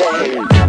day.